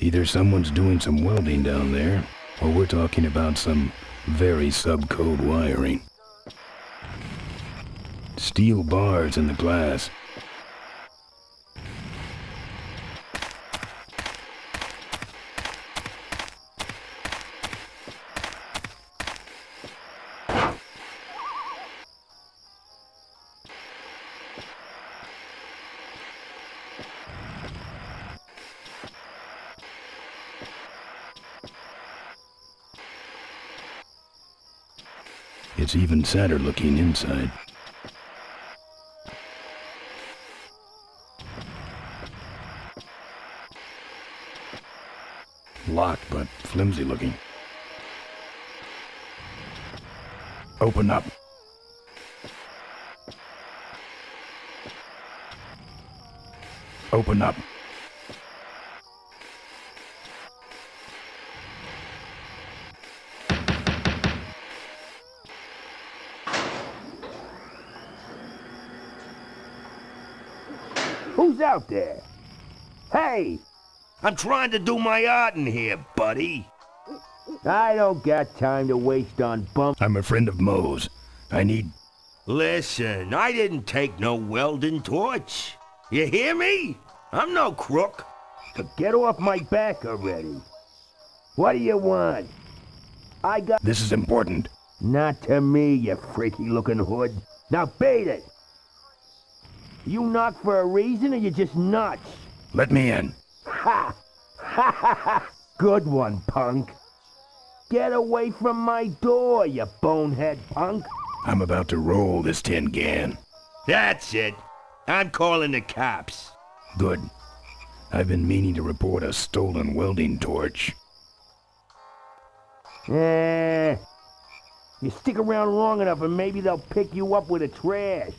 Either someone's doing some welding down there, or we're talking about some very subcode wiring. Steel bars in the glass. It's even sadder looking inside. Locked, but flimsy looking. Open up. Open up. Who's out there? Hey, I'm trying to do my art in here, buddy. I don't got time to waste on bum. I'm a friend of Moe's. I need... Listen, I didn't take no welding torch. You hear me? I'm no crook. Get off my back already. What do you want? I got... This is important. Not to me, you freaky looking hood. Now beat it! You knock for a reason or you're just nuts? Let me in. Ha! Ha ha ha! Good one, punk. Get away from my door, you bonehead punk. I'm about to roll this tin can. That's it. I'm calling the cops. Good. I've been meaning to report a stolen welding torch. Eh. You stick around long enough and maybe they'll pick you up with the trash.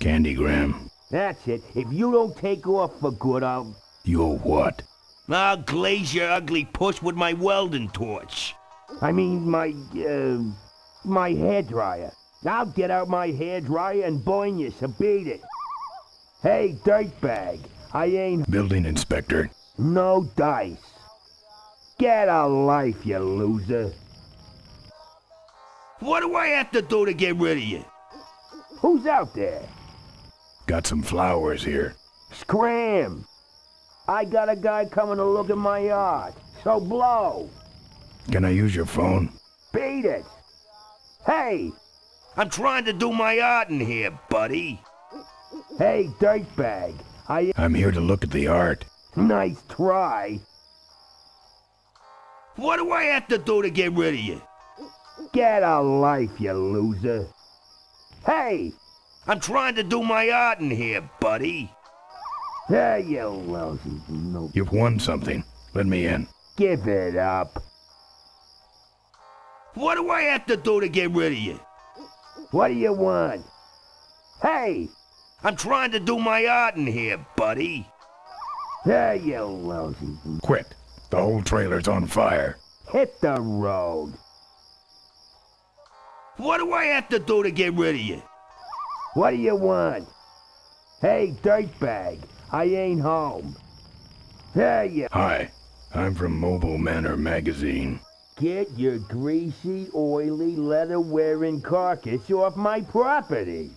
Candygram. That's it. If you don't take off for good, I'll... You're what? I'll glaze your ugly puss with my welding torch. I mean, my, uh... My hairdryer. I'll get out my hairdryer and burn you, so beat it. Hey, dirtbag. I ain't... Building inspector. No dice. Get a life, you loser. What do I have to do to get rid of you? Who's out there? Got some flowers here. Scram! I got a guy coming to look at my art, so blow. Can I use your phone? Beat it! Hey! I'm trying to do my art in here, buddy. Hey, dirtbag. I... I'm here to look at the art. Nice try. What do I have to do to get rid of you? Get a life, you loser. Hey! I'm trying to do my art in here, buddy. Hey, you lousy no... You've won something. Let me in. Give it up. What do I have to do to get rid of you? What do you want? Hey! I'm trying to do my art in here, buddy. Hey, you lousy... Quit. The whole trailer's on fire. Hit the road. What do I have to do to get rid of you? What do you want? Hey, dirtbag. I ain't home. Hey, you... Hi. I'm from Mobile Manor Magazine. Get your greasy, oily, leather-wearing carcass off my property.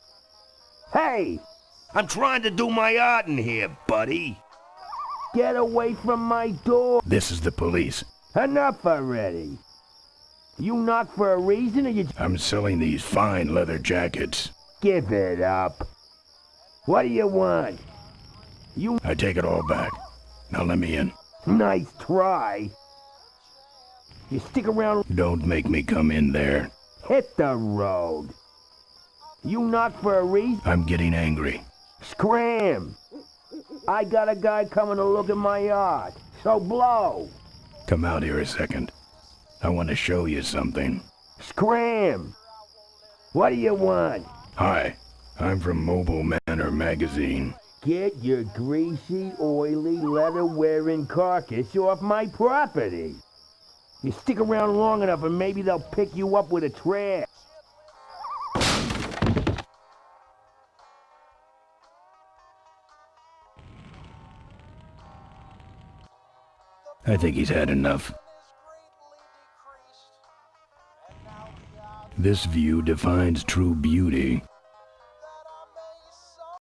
Hey! I'm trying to do my art in here, buddy. Get away from my door. This is the police. Enough already. You knock for a reason or you... I'm selling these fine leather jackets. Give it up. What do you want? You... I take it all back. Now let me in. Nice try. You stick around... Don't make me come in there. Hit the road. You knock for a reason... I'm getting angry. Scram! I got a guy coming to look at my yard, so blow! Come out here a second. I want to show you something. Scram! What do you want? Hi, I'm from Mobile Manor Magazine. Get your greasy, oily, leather-wearing carcass off my property. You stick around long enough and maybe they'll pick you up with a trash. I think he's had enough. This view defines true beauty.